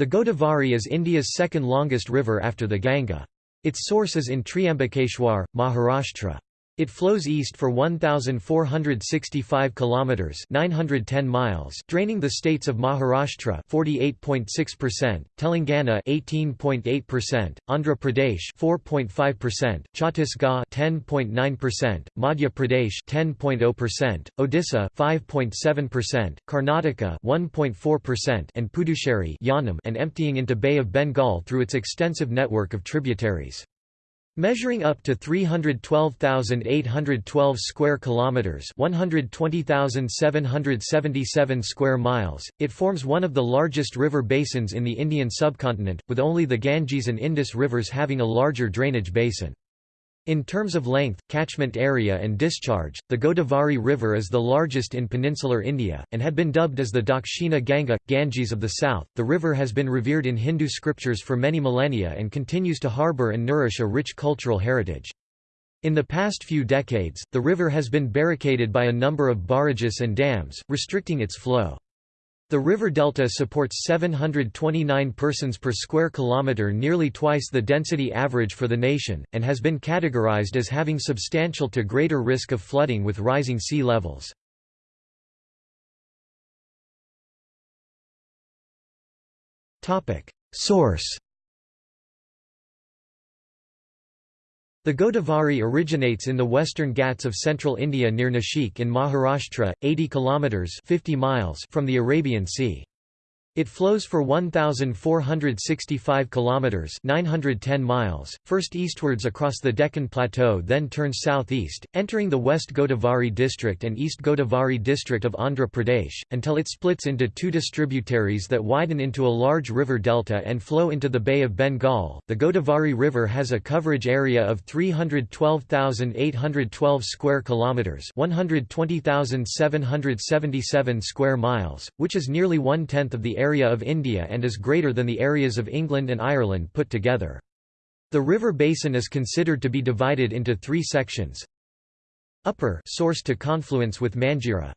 The Godavari is India's second longest river after the Ganga. Its source is in Triambakeshwar, Maharashtra. It flows east for 1465 kilometers, 910 miles, draining the states of Maharashtra 48.6%, Telangana 18.8%, Andhra Pradesh 4.5%, Chhattisgarh 10.9%, Madhya Pradesh 10.0%, Odisha 5.7%, Karnataka 1.4%, and Puducherry and emptying into Bay of Bengal through its extensive network of tributaries. Measuring up to 312,812 square kilometers, 120,777 square miles, it forms one of the largest river basins in the Indian subcontinent, with only the Ganges and Indus rivers having a larger drainage basin. In terms of length, catchment area and discharge, the Godavari River is the largest in peninsular India, and had been dubbed as the Dakshina Ganga, Ganges of the south. The river has been revered in Hindu scriptures for many millennia and continues to harbour and nourish a rich cultural heritage. In the past few decades, the river has been barricaded by a number of barrages and dams, restricting its flow. The river delta supports 729 persons per square kilometre nearly twice the density average for the nation, and has been categorized as having substantial to greater risk of flooding with rising sea levels. Source The Godavari originates in the western Ghats of central India near Nashik in Maharashtra, 80 kilometers (50 miles) from the Arabian Sea. It flows for 1465 kilometers, 910 miles, first eastwards across the Deccan Plateau then turns southeast, entering the West Godavari district and East Godavari district of Andhra Pradesh, until it splits into two distributaries that widen into a large river delta and flow into the Bay of Bengal. The Godavari River has a coverage area of 312,812 square kilometers, 120,777 square miles, which is nearly one-tenth of the area of India and is greater than the areas of England and Ireland put together. The river basin is considered to be divided into three sections. Upper source to confluence with Manjira.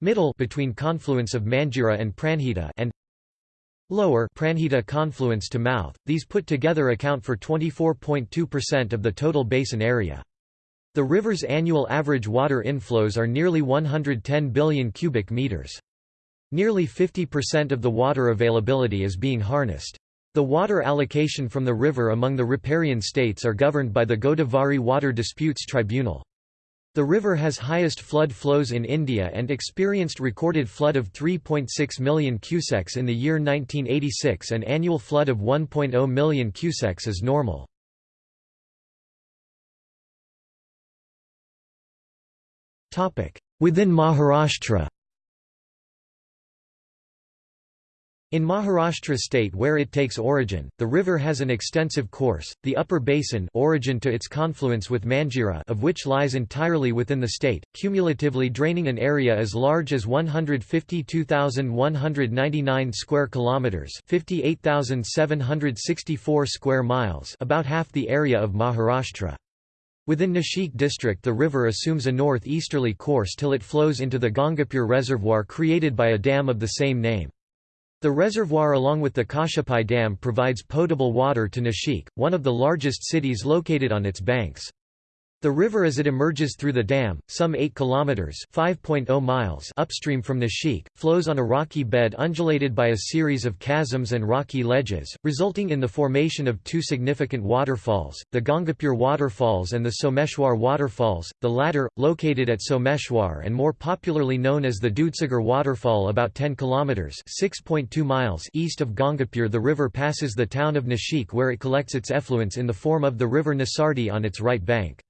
Middle between confluence of Manjira and Pranhita and Lower Pranhita confluence to mouth. These put together account for 24.2% of the total basin area. The river's annual average water inflows are nearly 110 billion cubic meters. Nearly 50% of the water availability is being harnessed. The water allocation from the river among the riparian states are governed by the Godavari Water Disputes Tribunal. The river has highest flood flows in India and experienced recorded flood of 3.6 million cusecs in the year 1986 and annual flood of 1.0 million cusecs is normal. Within Maharashtra In Maharashtra state where it takes origin, the river has an extensive course, the upper basin origin to its confluence with Manjira of which lies entirely within the state, cumulatively draining an area as large as 152,199 square kilometers, 58,764 square miles, about half the area of Maharashtra. Within Nashik district the river assumes a north-easterly course till it flows into the Gangapur reservoir created by a dam of the same name. The reservoir along with the Kashyapi Dam provides potable water to Nashik, one of the largest cities located on its banks. The river as it emerges through the dam, some 8 kilometers (5.0 miles) upstream from Nashik, flows on a rocky bed undulated by a series of chasms and rocky ledges, resulting in the formation of two significant waterfalls, the Gangapur waterfalls and the Someshwar waterfalls, the latter located at Someshwar and more popularly known as the Dudhsagar waterfall about 10 kilometers (6.2 miles) east of Gangapur. The river passes the town of Nashik where it collects its effluents in the form of the river Nasardi on its right bank.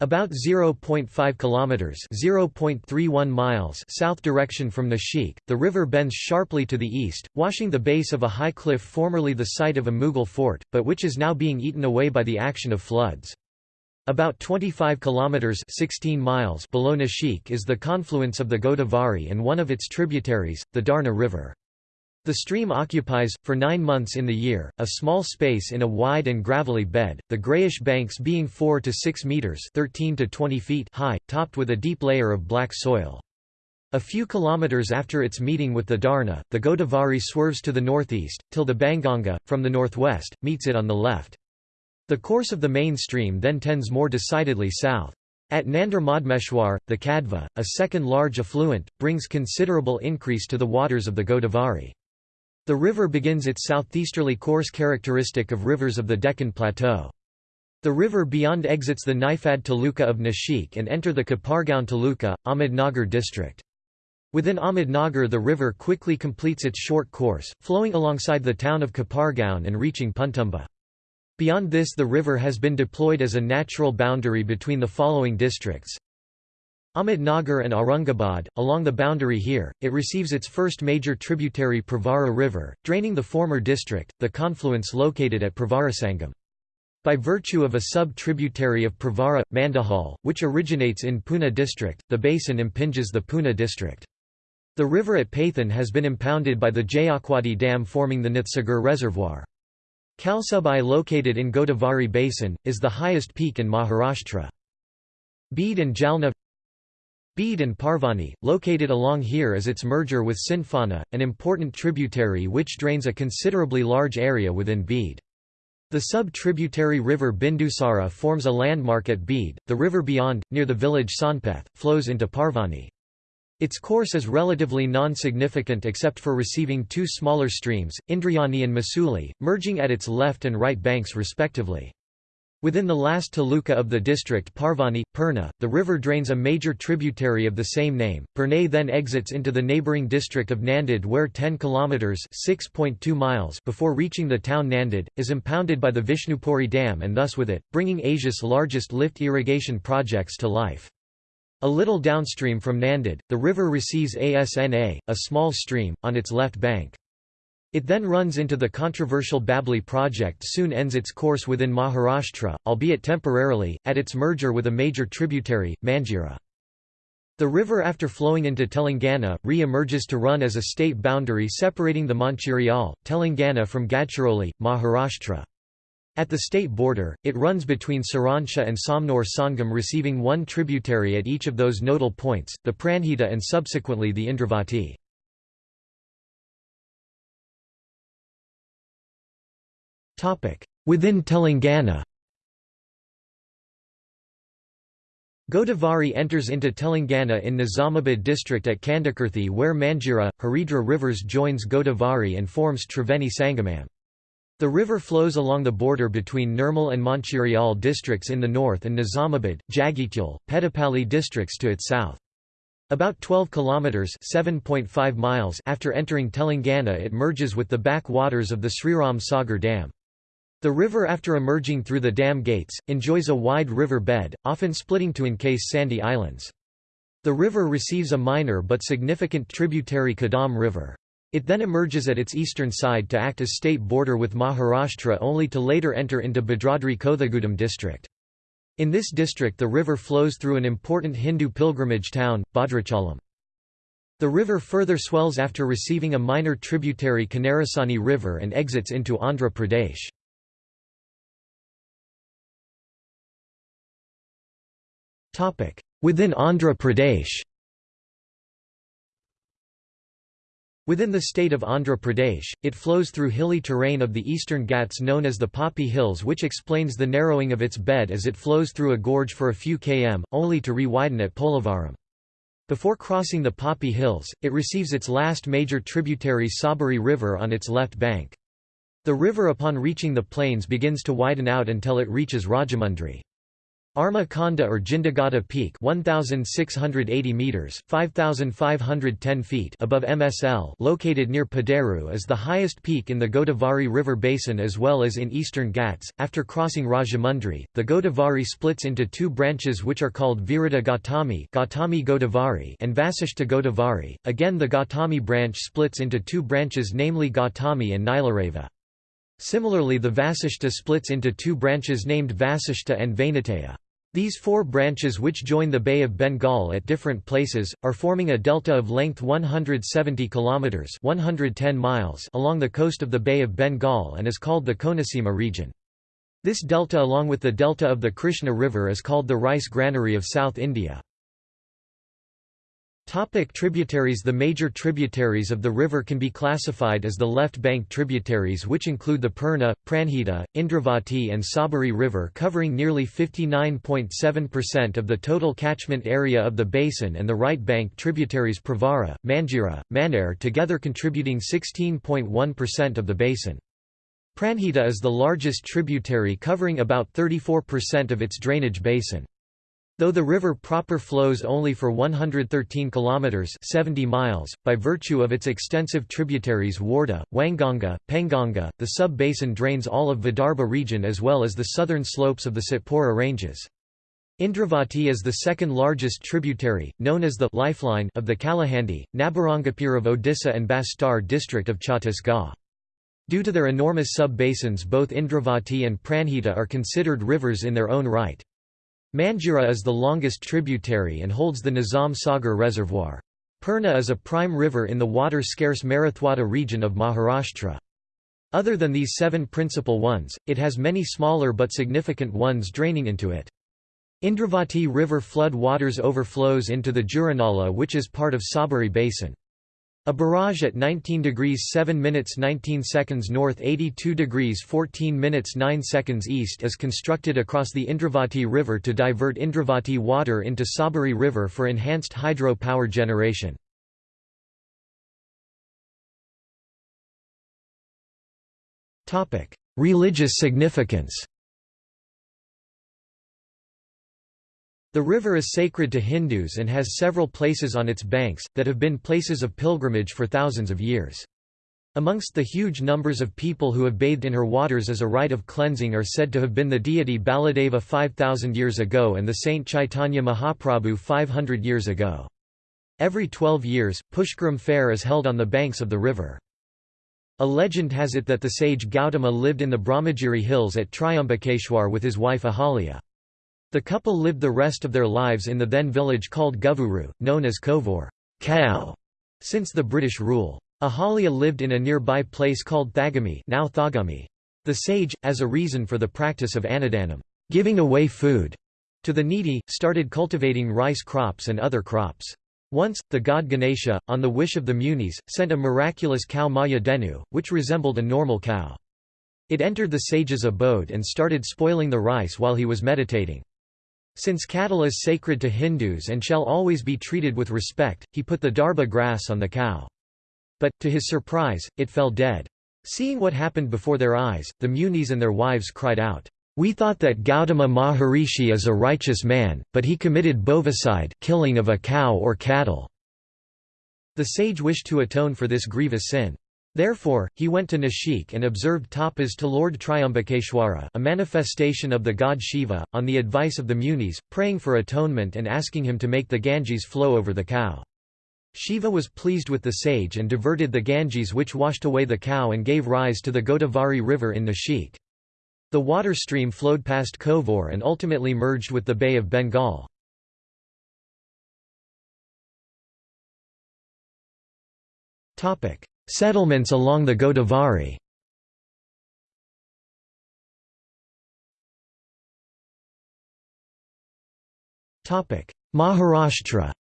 About 0.5 kilometers (0.31 miles) south direction from Nashik, the river bends sharply to the east, washing the base of a high cliff formerly the site of a Mughal fort, but which is now being eaten away by the action of floods. About 25 kilometers (16 miles) below Nashik is the confluence of the Godavari and one of its tributaries, the Darna River. The stream occupies, for nine months in the year, a small space in a wide and gravelly bed, the greyish banks being 4 to 6 metres 13 to 20 feet high, topped with a deep layer of black soil. A few kilometers after its meeting with the Darna, the Godavari swerves to the northeast, till the Banganga, from the northwest, meets it on the left. The course of the main stream then tends more decidedly south. At Nandra Madmeshwar, the Kadva, a second large affluent, brings considerable increase to the waters of the Godavari. The river begins its southeasterly course characteristic of rivers of the Deccan Plateau. The river beyond exits the Niphad Taluka of Nashik and enter the Kopargaon Taluka, Ahmednagar district. Within Ahmednagar the river quickly completes its short course, flowing alongside the town of Kopargaon and reaching Puntamba. Beyond this the river has been deployed as a natural boundary between the following districts. Ahmednagar and Aurangabad, along the boundary here, it receives its first major tributary Pravara River, draining the former district, the confluence located at Pravarasangam. By virtue of a sub-tributary of Pravara, Mandahal, which originates in Pune district, the basin impinges the Pune district. The river at Pathan has been impounded by the Jayakwadi Dam forming the Nathsagar Reservoir. Kalsubai located in Godavari Basin, is the highest peak in Maharashtra. Beed and Jalna Beed and Parbhani, located along here is its merger with Sindhfana, an important tributary which drains a considerably large area within Beed. The sub-tributary river Bindusara forms a landmark at Beed. The river beyond, near the village Sonpeth, flows into Parbhani. Its course is relatively non-significant except for receiving two smaller streams, Indrayani and Masuli, merging at its left and right banks respectively. Within the last taluka of the district Parbhani, Purna, the river drains a major tributary of the same name. Purnay then exits into the neighbouring district of Nanded where 10 kilometres miles before reaching the town Nanded, is impounded by the Vishnupuri Dam and thus with it, bringing Asia's largest lift irrigation projects to life. A little downstream from Nanded, the river receives Asna, a small stream, on its left bank. It then runs into the controversial Babli project soon ends its course within Maharashtra, albeit temporarily, at its merger with a major tributary, Manjira. The river after flowing into Telangana, re-emerges to run as a state boundary separating the Mancherial, Telangana from Gadchiroli, Maharashtra. At the state border, it runs between Saransha and Somnor Sangam receiving one tributary at each of those nodal points, the Pranhita and subsequently the Indravati. Within Telangana Godavari enters into Telangana in Nizamabad district at Kandakirthi where Manjira, Haridra rivers joins Godavari and forms Triveni Sangamam. The river flows along the border between Nirmal and Mancherial districts in the north and Nizamabad, Jagityal, Peddapalli districts to its south. About 12 kilometers (7.5 miles) after entering Telangana it merges with the back waters of the Sriram Sagar Dam. The river after emerging through the dam gates, enjoys a wide river bed, often splitting to encase sandy islands. The river receives a minor but significant tributary Kadam River. It then emerges at its eastern side to act as state border with Maharashtra only to later enter into Bhadradri Kothagudem district. In this district the river flows through an important Hindu pilgrimage town, Bhadrachalam. The river further swells after receiving a minor tributary Kanarasani River and exits into Andhra Pradesh. Within Andhra Pradesh Within the state of Andhra Pradesh, it flows through hilly terrain of the eastern Ghats known as the Papi Hills which explains the narrowing of its bed as it flows through a gorge for a few km, only to re-widen at Polavaram. Before crossing the Papi Hills, it receives its last major tributary Sabari River on its left bank. The river upon reaching the plains begins to widen out until it reaches Rajamundry. Arma Konda or Jindagata Peak 1680 meters 5510 feet above MSL located near Paderu is the highest peak in the Godavari River basin as well as in eastern Ghats. After crossing Rajamundry the Godavari splits into two branches which are called Virata Gautami Gautami Godavari and Vasishta Godavari. Again the Gautami branch splits into two branches namely Gautami and Nilareva. Similarly the Vasishta splits into two branches named Vasishta and Vainataya these four branches which join the Bay of Bengal at different places, are forming a delta of length 170 km 110 miles along the coast of the Bay of Bengal and is called the Konaseema region. This delta along with the delta of the Krishna River is called the rice granary of South India. Topic tributaries The major tributaries of the river can be classified as the left bank tributaries which include the Purna, Pranhita, Indravati and Sabari River covering nearly 59.7% of the total catchment area of the basin and the right bank tributaries Pravara, Manjira, Manair together contributing 16.1% of the basin. Pranhita is the largest tributary covering about 34% of its drainage basin. Though the river proper flows only for 113 kilometers 70 miles by virtue of its extensive tributaries Wardha, Wainganga, Penganga, the sub-basin drains all of Vidarbha region as well as the southern slopes of the Satpura ranges. Indravati is the second largest tributary, known as the lifeline of the Kalahandi, Nabarangapur of Odisha and Bastar district of Chhattisgarh. Due to their enormous sub-basins both Indravati and Pranhita are considered rivers in their own right. Manjira is the longest tributary and holds the Nizam Sagar Reservoir. Purna is a prime river in the water-scarce Marathwada region of Maharashtra. Other than these seven principal ones, it has many smaller but significant ones draining into it. Indravati River flood waters overflows into the Juranala which is part of Sabari Basin. A barrage at 19 degrees 7 minutes 19 seconds north 82 degrees 14 minutes 9 seconds east is constructed across the Indravati River to divert Indravati water into Sabari River for enhanced hydro power generation. Religious significance The river is sacred to Hindus and has several places on its banks, that have been places of pilgrimage for thousands of years. Amongst the huge numbers of people who have bathed in her waters as a rite of cleansing are said to have been the deity Baladeva 5000 years ago and the saint Chaitanya Mahaprabhu 500 years ago. Every 12 years, Pushkaram fair is held on the banks of the river. A legend has it that the sage Gautama lived in the Brahmagiri hills at Triambakeshwar with his wife Ahalya. The couple lived the rest of their lives in the then village called Govuru, known as Kovor cow", since the British rule. Ahalya lived in a nearby place called Thagami, now Thagami. The sage, as a reason for the practice of anadanam giving away food to the needy, started cultivating rice crops and other crops. Once, the god Ganesha, on the wish of the Munis, sent a miraculous cow Maya Denu, which resembled a normal cow. It entered the sage's abode and started spoiling the rice while he was meditating. Since cattle is sacred to Hindus and shall always be treated with respect, he put the darba grass on the cow. But, to his surprise, it fell dead. Seeing what happened before their eyes, the munis and their wives cried out, "'We thought that Gautama Maharishi is a righteous man, but he committed bovicide killing of a cow or cattle." The sage wished to atone for this grievous sin. Therefore, he went to Nashik and observed tapas to Lord Triambakeshwara a manifestation of the god Shiva, on the advice of the munis, praying for atonement and asking him to make the Ganges flow over the cow. Shiva was pleased with the sage and diverted the Ganges which washed away the cow and gave rise to the Godavari river in Nashik. The water stream flowed past Kovor and ultimately merged with the Bay of Bengal. Settlements along the Godavari. Maharashtra.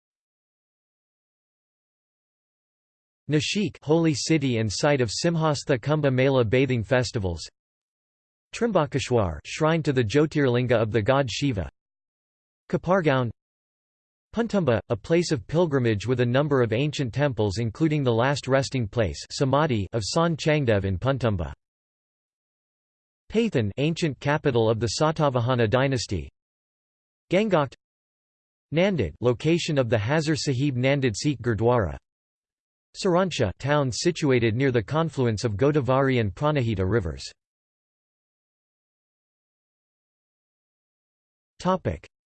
Nashik holy city and site of Simhastha Kumbha Mela bathing festivals. Trimbakeshwar shrine to the Jyotirlinga of the god Shiva. Kopargaon Puntamba, a place of pilgrimage with a number of ancient temples including the last resting place Samadhi of San Changdev in Puntamba. Paithan ancient capital of the Satavahana dynasty. Gangokht Nanded location of the Hazur Sahib Nanded Sikh Gurdwara. Sarancha town situated near the confluence of Godavari and Pranahita rivers.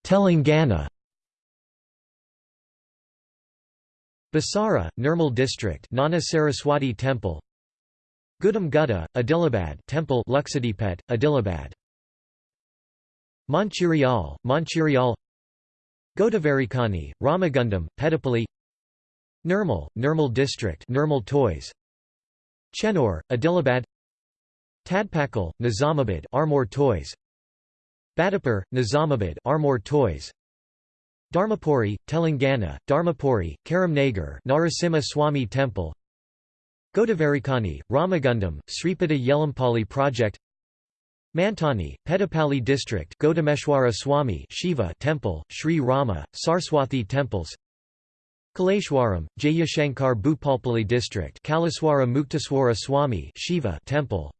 Telangana Basara, Nirmal district Nana Saraswati temple. Gudam Gutta, Adilabad temple Luxadipet, Adilabad. Mancherial, Mancherial. Godavarikani, Ramagundam, Peddapalli Nirmal, Nirmal district Nirmal Toys. Chenur, Adilabad. Tadpakal, Nizamabad Armour Toys. Badapur, Nizamabad Armour Toys Dharmapuri, Telangana, Dharmapuri, Karimnagar Narasimha Swami Temple. Godavarikani, Ramagundam, Sripata Yelampalli Project. Mantani, Peddapalli District Godameshwara Swami Shiva Temple, Sri Rama, Sarswathi Temples. Kaleshwaram, Jayashankar Bhupalpalli District Kalaswara Muktaswara Swami Shiva Temple.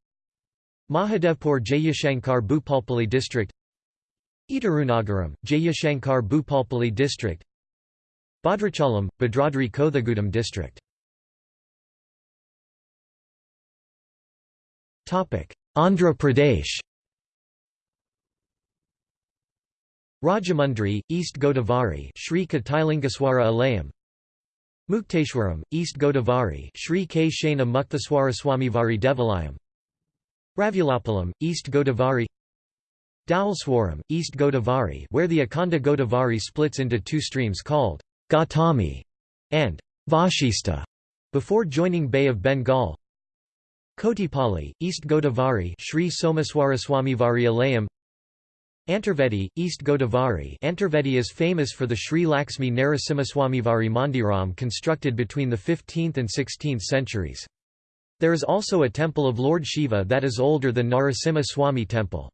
Mahadevpur Jayashankar Bhupalpalli District Itarunagaram, Jayashankar Bhupalpalli District Bhadrachalam, Bhadradri Kothagudem District. Andhra Pradesh. Rajamundry, East Godavari Sri Katilingaswara Alayam. Mukteshwaram, East Godavari Sri K. Shana Muktaswaraswamivari Devalayam. Ravulapalam, East Godavari Dhowalswaram, East Godavari where the Akhanda Godavari splits into two streams called Gautami and Vashista before joining Bay of Bengal Kotipalli, East Godavari Sri Somaswaraswamivari Alayam Antarvedi, East Godavari Antarvedi is famous for the Sri Lakshmi Narasimhaswamivari Mandiram constructed between the 15th and 16th centuries. There is also a temple of Lord Shiva that is older than Narasimha Swami temple.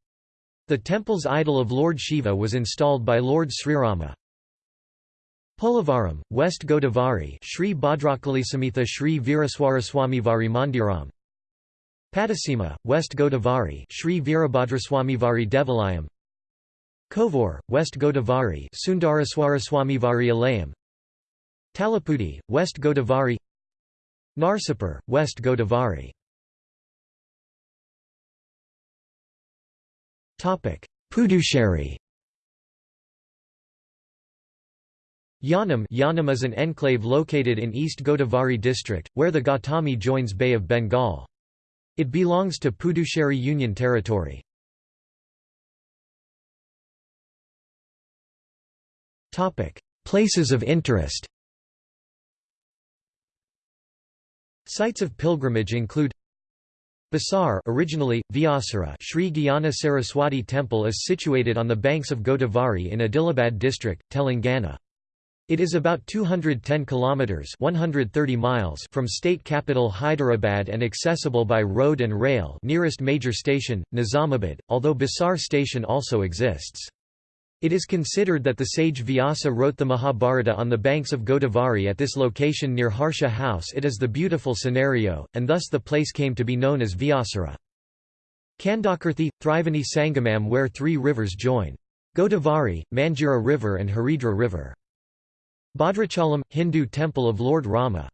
The temple's idol of Lord Shiva was installed by Lord Srirama. Polavaram, West Godavari Sri Bhadrakalisamitha Sri Viraswaraswamivari Mandiram Pattasima, West Godavari Sri Virabhadraswamivari Devalayam Kovur, West Godavari Sundaraswaraswamivari Alayam Talapudi, West Godavari. Narsipur, West Godavari Puducherry Yanam Yanam is an enclave located in East Godavari district, where the Gautami joins Bay of Bengal. It belongs to Puducherry Union Territory. Places of interest Sites of pilgrimage include Basar originally, Vyasara Sri Gyana Saraswati Temple is situated on the banks of Godavari in Adilabad district, Telangana. It is about 210 kilometers 130 miles from state capital Hyderabad and accessible by road and rail. Nearest major station Nizamabad, although Basar station also exists. It is considered that the sage Vyasa wrote the Mahabharata on the banks of Godavari at this location near Harsha House it is the beautiful scenario, and thus the place came to be known as Vyasara. Kandakirthi, Triveni Sangamam where three rivers join. Godavari, Manjira River and Haridra River. Bhadrachalam, Hindu temple of Lord Rama.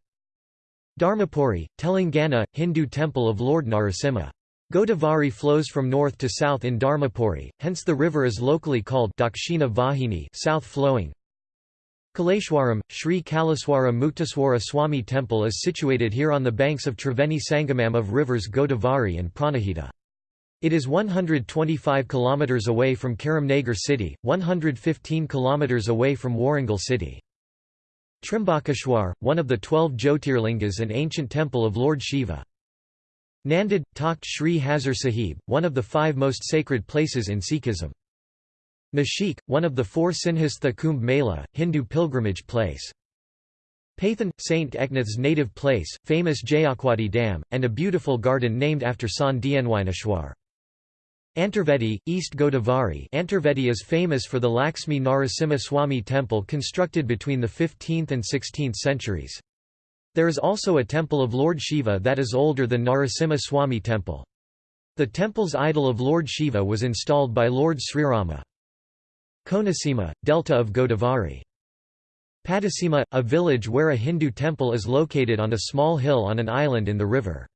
Dharmapuri, Telangana, Hindu temple of Lord Narasimha. Godavari flows from north to south in Dharmapuri, hence the river is locally called Dakshina Vahini south flowing. Kaleshwaram, Sri Kalaswara Muktaswara Swami temple is situated here on the banks of Triveni Sangamam of rivers Godavari and Pranahita. It is 125 km away from Karimnagar city, 115 km away from Warangal city. Trimbakeshwar, one of the twelve Jyotirlingas and ancient temple of Lord Shiva. Nanded, Takht Sri Hazur Sahib, one of the five most sacred places in Sikhism. Nashik, one of the four Sinhastha Kumbh Mela, Hindu pilgrimage place. Pathan, Saint Eknath's native place, famous Jayakwadi Dam, and a beautiful garden named after Sant Dnyaneshwar. Antarvedi, East Godavari Antarvedi is famous for the Lakshmi Narasimha Swami temple constructed between the 15th and 16th centuries. There is also a temple of Lord Shiva that is older than Narasimha Swami temple. The temple's idol of Lord Shiva was installed by Lord Srirama. Konaseema, Delta of Godavari. Pattasima, a village where a Hindu temple is located on a small hill on an island in the river.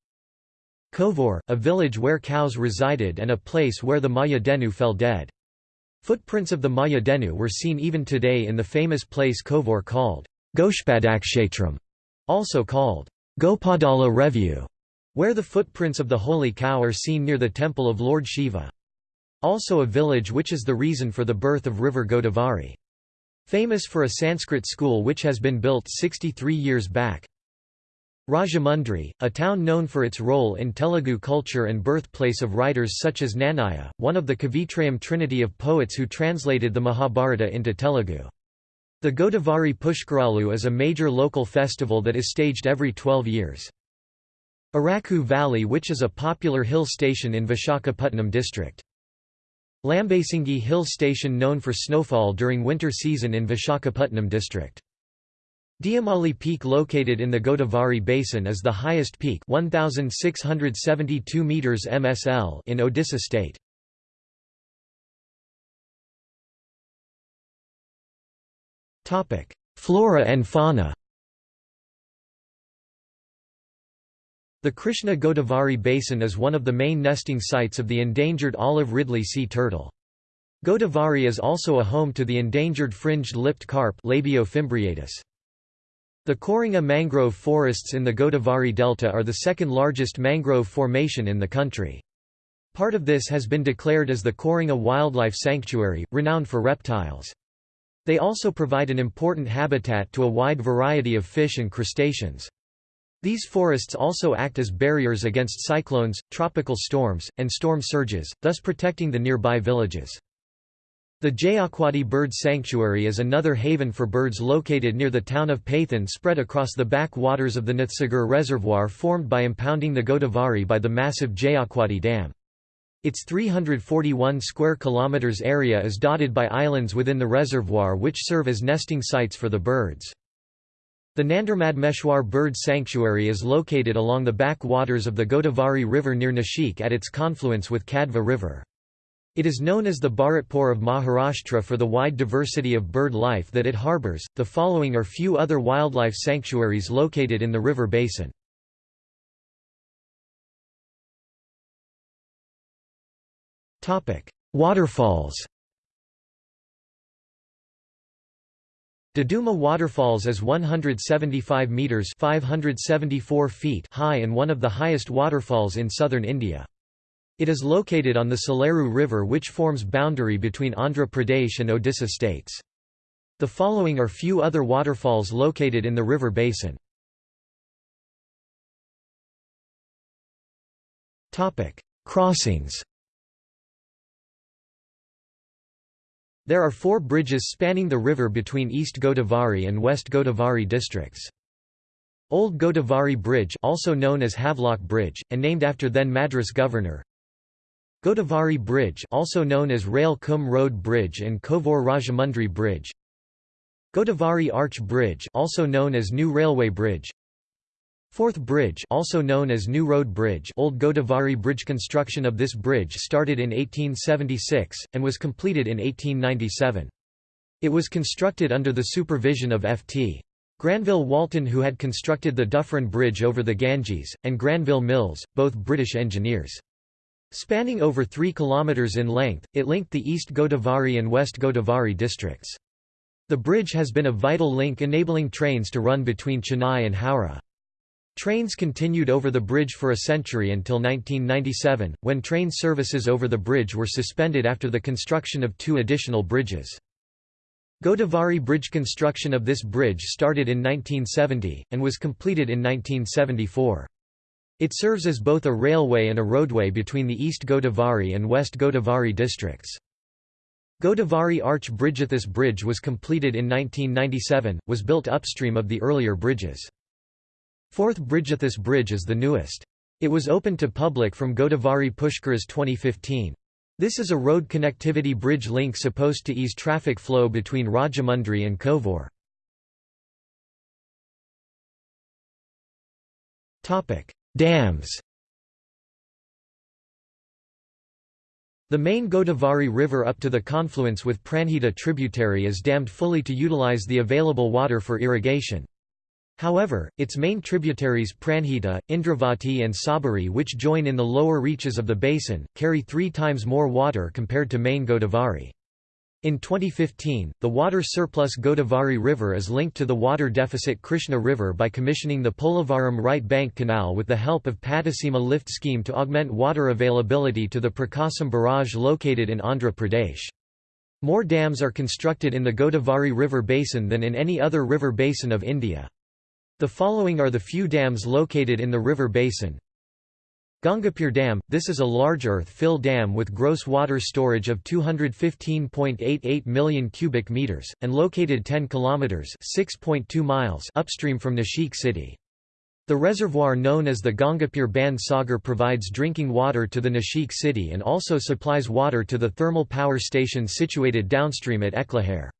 Kovor, a village where cows resided and a place where the Maya Denu fell dead. Footprints of the Maya Denu were seen even today in the famous place Kovor called Goshpadakshetram also called Gopadala Revu, where the footprints of the holy cow are seen near the temple of Lord Shiva. Also a village which is the reason for the birth of river Godavari. Famous for a Sanskrit school which has been built 63 years back. Rajamundry, a town known for its role in Telugu culture and birthplace of writers such as Nannaya, one of the Kavitrayam trinity of poets who translated the Mahabharata into Telugu. The Godavari Pushkaralu is a major local festival that is staged every 12 years. Araku Valley which is a popular hill station in Vishakhapatnam district. Lambasingi Hill Station known for snowfall during winter season in Vishakhapatnam district. Deomali Peak located in the Godavari Basin is the highest peak 1672 meters MSL in Odisha state. Flora and fauna. The Krishna Godavari Basin is one of the main nesting sites of the endangered olive ridley sea turtle. Godavari is also a home to the endangered fringed lipped carp. The Koringa mangrove forests in the Godavari Delta are the second largest mangrove formation in the country. Part of this has been declared as the Koringa Wildlife Sanctuary, renowned for reptiles. They also provide an important habitat to a wide variety of fish and crustaceans. These forests also act as barriers against cyclones, tropical storms, and storm surges, thus protecting the nearby villages. The Jayakwadi Bird Sanctuary is another haven for birds located near the town of Pathan spread across the back waters of the Nathsagar Reservoir formed by impounding the Godavari by the massive Jayakwadi Dam. Its 341 square kilometers area is dotted by islands within the reservoir which serve as nesting sites for the birds. The Nandarmadmeshwar Bird Sanctuary is located along the back waters of the Godavari River near Nashik at its confluence with Kadva River. It is known as the Bharatpur of Maharashtra for the wide diversity of bird life that it harbors. The following are few other wildlife sanctuaries located in the river basin. Waterfalls. Duduma Waterfalls is 175 meters (574 feet) high and one of the highest waterfalls in southern India. It is located on the Saleru River which forms boundary between Andhra Pradesh and Odisha states. The following are few other waterfalls located in the river basin. Topic: Crossings There are four bridges spanning the river between East Godavari and West Godavari districts. Old Godavari Bridge also known as Havelock Bridge, and named after then Madras governor, Godavari Bridge also known as Rail Kum Road Bridge and Kovor Rajamundry Bridge. Godavari Arch Bridge also known as New Railway Bridge Fourth Bridge also known as New Road Bridge Old Godavari Bridge Construction of this bridge started in 1876, and was completed in 1897. It was constructed under the supervision of F.T. Granville Walton who had constructed the Dufferin Bridge over the Ganges, and Granville Mills, both British engineers. Spanning over 3 km in length, it linked the East Godavari and West Godavari districts. The bridge has been a vital link enabling trains to run between Chennai and Howrah. Trains continued over the bridge for a century until 1997, when train services over the bridge were suspended after the construction of two additional bridges. Godavari Bridge construction of this bridge started in 1970, and was completed in 1974. It serves as both a railway and a roadway between the East Godavari and West Godavari districts. Godavari Arch Bridge. This bridge was completed in 1997, was built upstream of the earlier bridges. Fourth Bridgethis Bridge is the newest. It was opened to public from Godavari Pushkaras 2015. This is a road connectivity bridge link supposed to ease traffic flow between Rajamundry and Kovor. Dams The main Godavari River up to the confluence with Pranhita tributary is dammed fully to utilize the available water for irrigation. However, its main tributaries Pranhita, Indravati and Sabari which join in the lower reaches of the basin, carry three times more water compared to main Godavari. In 2015, the water surplus Godavari River is linked to the water deficit Krishna River by commissioning the Polavaram Right Bank Canal with the help of Pattisima Lift Scheme to augment water availability to the Prakasam Barrage located in Andhra Pradesh. More dams are constructed in the Godavari River basin than in any other river basin of India. The following are the few dams located in the river basin. Gangapur Dam – This is a large earth-fill dam with gross water storage of 215.88 million cubic meters, and located 10 kilometers (6.2 miles) upstream from Nashik city. The reservoir known as the Gangapur Bandh Sagar provides drinking water to the Nashik city and also supplies water to the thermal power station situated downstream at Eklahair.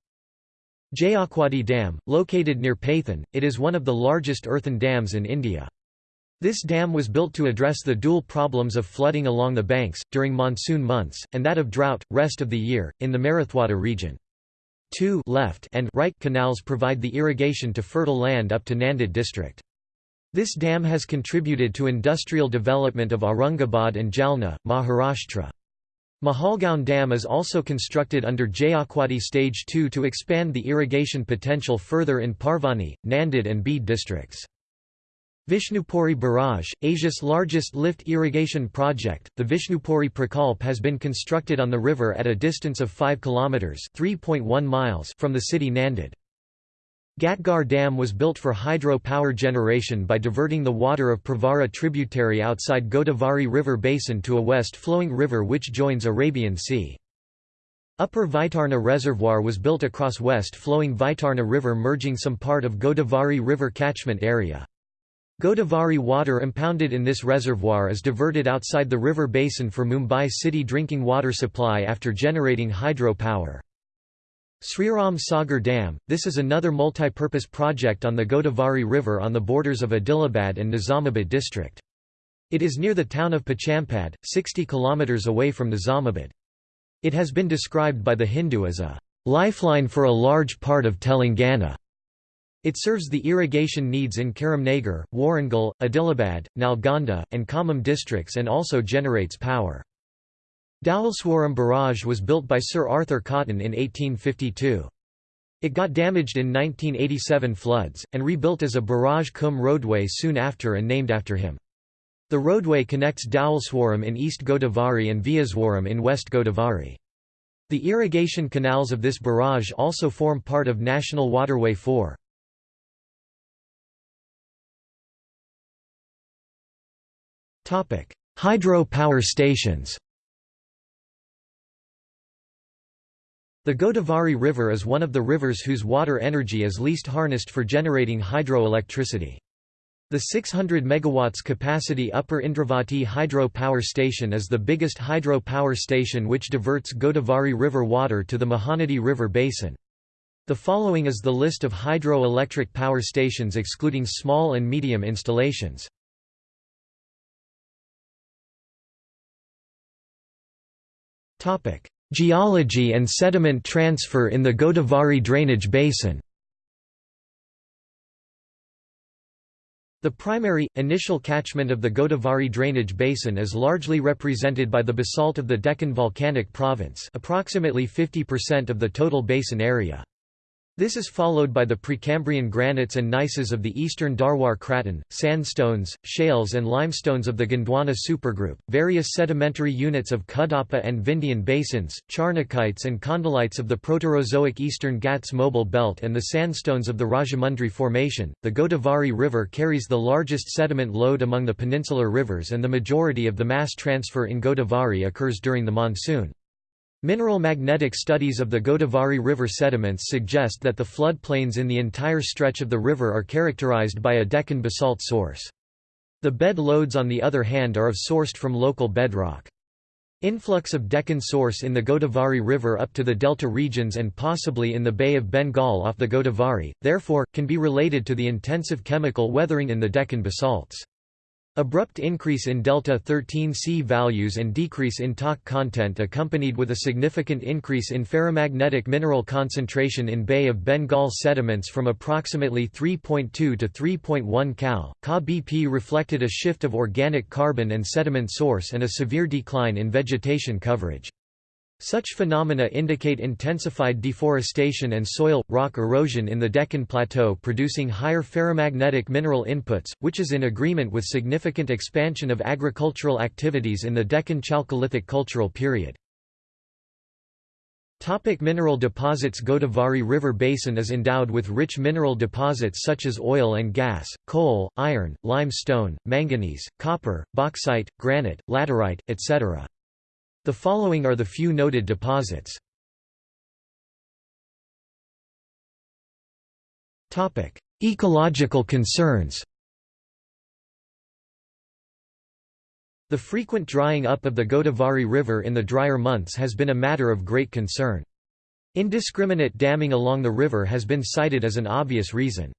Jayakwadi Dam, located near Pathan, it is one of the largest earthen dams in India. This dam was built to address the dual problems of flooding along the banks, during monsoon months, and that of drought, rest of the year, in the Marathwada region. Two left and right canals provide the irrigation to fertile land up to Nanded district. This dam has contributed to industrial development of Aurangabad and Jalna, Maharashtra. Mahalgaon Dam is also constructed under Jayakwadi Stage 2 to expand the irrigation potential further in Parbhani, Nanded and Beed districts. Vishnupuri Barrage, Asia's largest lift irrigation project, the Vishnupuri Prakalp has been constructed on the river at a distance of 5 km (3.1 miles) from the city Nanded. Ghatgarh Dam was built for hydro power generation by diverting the water of Pravara tributary outside Godavari River basin to a west-flowing river which joins Arabian Sea. Upper Vaitarna Reservoir was built across west-flowing Vaitarna River merging some part of Godavari River catchment area. Godavari water impounded in this reservoir is diverted outside the river basin for Mumbai city drinking water supply after generating hydro power. Sriram Sagar Dam – This is another multi-purpose project on the Godavari River on the borders of Adilabad and Nizamabad district. It is near the town of Pochampad, 60 km away from Nizamabad. It has been described by the Hindu as a lifeline for a large part of Telangana. It serves the irrigation needs in Karimnagar, Warangal, Adilabad, Nalgonda, and Khammam districts and also generates power. Dhowalswaram Barrage was built by Sir Arthur Cotton in 1852. It got damaged in 1987 floods, and rebuilt as a barrage cum roadway soon after and named after him. The roadway connects Dhowalswaram in East Godavari and Vijayaswaram in West Godavari. The irrigation canals of this barrage also form part of National Waterway 4. Hydro power stations The Godavari River is one of the rivers whose water energy is least harnessed for generating hydroelectricity. The 600 MW capacity Upper Indravati Hydro Power Station is the biggest hydro power station which diverts Godavari River water to the Mahanadi River basin. The following is the list of hydroelectric power stations excluding small and medium installations. Geology and sediment transfer in the Godavari drainage basin The primary, initial catchment of the Godavari drainage basin is largely represented by the basalt of the Deccan Volcanic Province approximately 50% of the total basin area. This is followed by the Precambrian granites and gneisses of the eastern Dharwar Craton, sandstones, shales and limestones of the Gondwana supergroup, various sedimentary units of Kadapa and Vindhyan basins, charnockites and khondalites of the Proterozoic eastern Ghats mobile belt and the sandstones of the Rajamundry Formation. The Godavari River carries the largest sediment load among the peninsular rivers and the majority of the mass transfer in Godavari occurs during the monsoon. Mineral magnetic studies of the Godavari River sediments suggest that the floodplains in the entire stretch of the river are characterized by a Deccan basalt source. The bed loads on the other hand are of sourced from local bedrock. Influx of Deccan source in the Godavari River up to the delta regions and possibly in the Bay of Bengal off the Godavari, therefore, can be related to the intensive chemical weathering in the Deccan basalts. Abrupt increase in delta 13C values and decrease in TOC content accompanied with a significant increase in ferromagnetic mineral concentration in Bay of Bengal sediments from approximately 3.2 to 3.1 cal. Ca BP reflected a shift of organic carbon and sediment source and a severe decline in vegetation coverage. Such phenomena indicate intensified deforestation and soil-rock erosion in the Deccan Plateau producing higher ferromagnetic mineral inputs, which is in agreement with significant expansion of agricultural activities in the Deccan Chalcolithic cultural period. Topic mineral deposits Godavari River Basin is endowed with rich mineral deposits such as oil and gas, coal, iron, limestone, manganese, copper, bauxite, granite, laterite, etc. The following are the few noted deposits. Ecological concerns The frequent drying up of the Godavari River in the drier months has been a matter of great concern. Indiscriminate damming along the river has been cited as an obvious reason.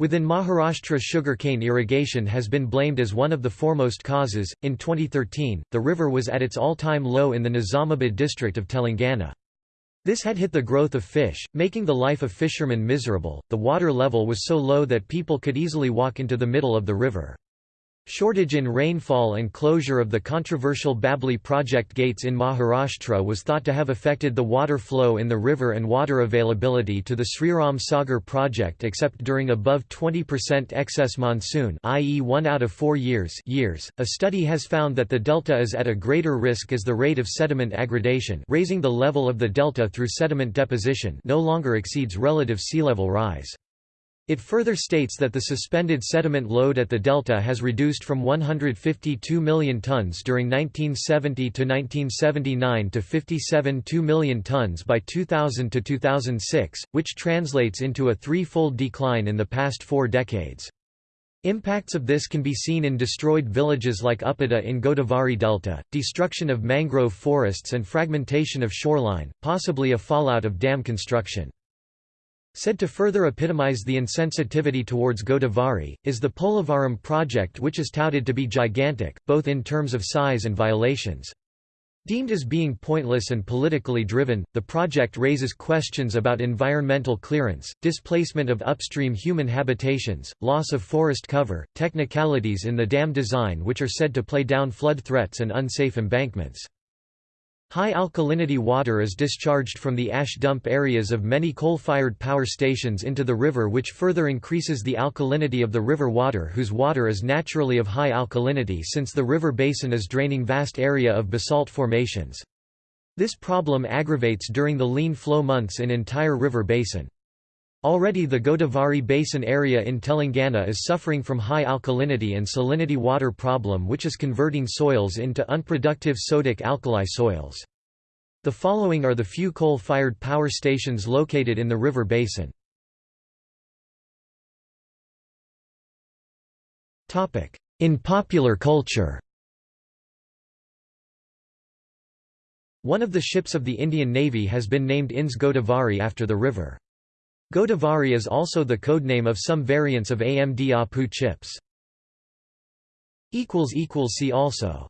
Within Maharashtra sugarcane irrigation has been blamed as one of the foremost causes. In 2013, the river was at its all-time low in the Nizamabad district of Telangana. This had hit the growth of fish, making the life of fishermen miserable. The water level was so low that people could easily walk into the middle of the river. Shortage in rainfall and closure of the controversial Babli project gates in Maharashtra was thought to have affected the water flow in the river and water availability to the Sriram Sagar project except during above 20% excess monsoon i.e. one out of four years, years. A study has found that the delta is at a greater risk as the rate of sediment aggradation raising the level of the delta through sediment deposition no longer exceeds relative sea level rise. It further states that the suspended sediment load at the delta has reduced from 152 million tons during 1970 to 1979 to 57.2 million tons by 2000 to 2006, which translates into a threefold decline in the past four decades. Impacts of this can be seen in destroyed villages like Uppada in Godavari Delta, destruction of mangrove forests and fragmentation of shoreline, possibly a fallout of dam construction. Said to further epitomize the insensitivity towards Godavari, is the Polavaram project which is touted to be gigantic, both in terms of size and violations. Deemed as being pointless and politically driven, the project raises questions about environmental clearance, displacement of upstream human habitations, loss of forest cover, technicalities in the dam design which are said to play down flood threats and unsafe embankments. High alkalinity water is discharged from the ash dump areas of many coal-fired power stations into the river which further increases the alkalinity of the river water whose water is naturally of high alkalinity since the river basin is draining vast area of basalt formations. This problem aggravates during the lean flow months in entire river basin. Already the Godavari Basin area in Telangana is suffering from high alkalinity and salinity water problem which is converting soils into unproductive sodic alkali soils. The following are the few coal-fired power stations located in the river basin. In popular culture One of the ships of the Indian Navy has been named INS Godavari after the river. Godavari is also the codename of some variants of AMD APU chips. See also